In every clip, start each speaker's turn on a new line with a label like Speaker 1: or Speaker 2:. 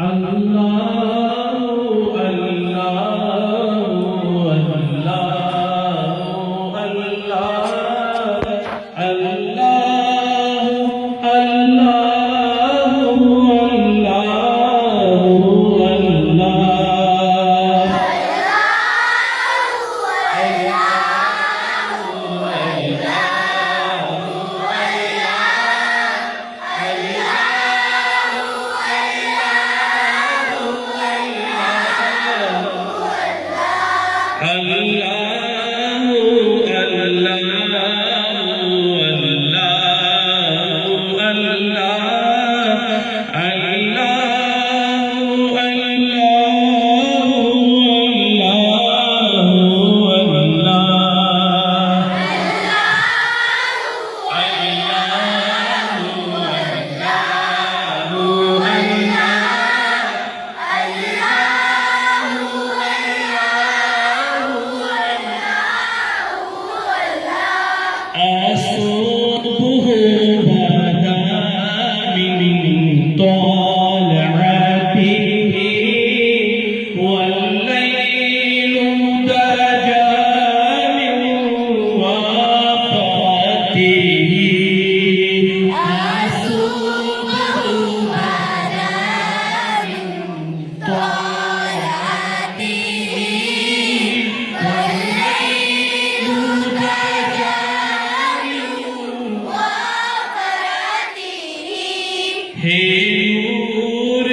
Speaker 1: Allah, Allah, Allah. temps hey Noor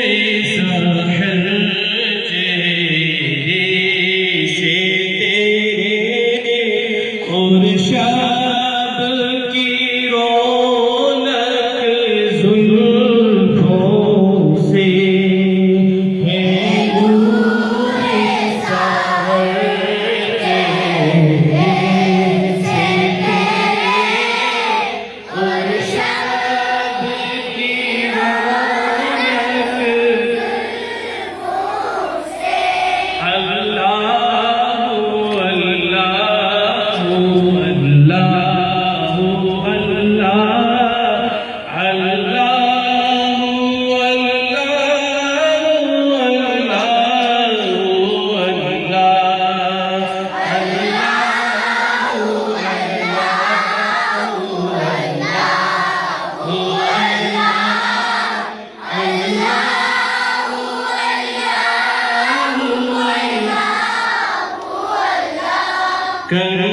Speaker 1: كنز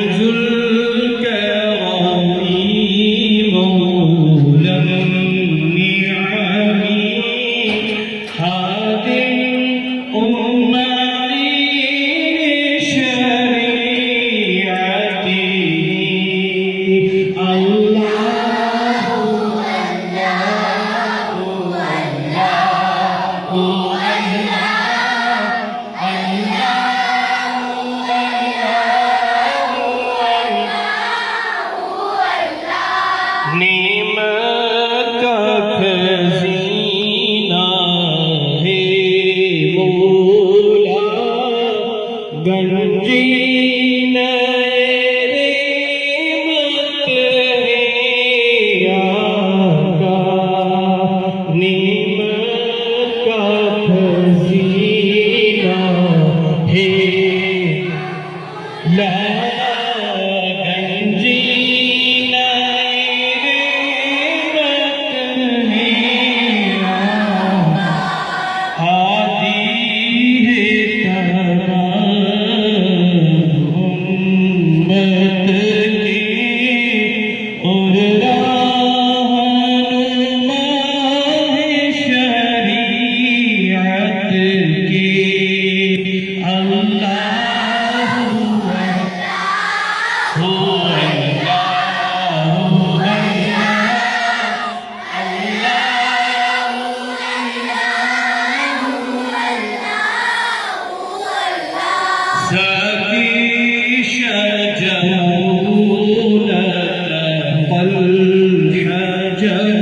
Speaker 1: Yeah, yeah.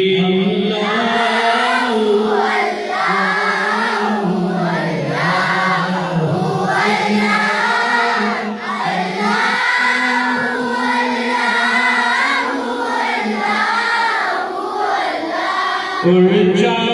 Speaker 1: We're in John.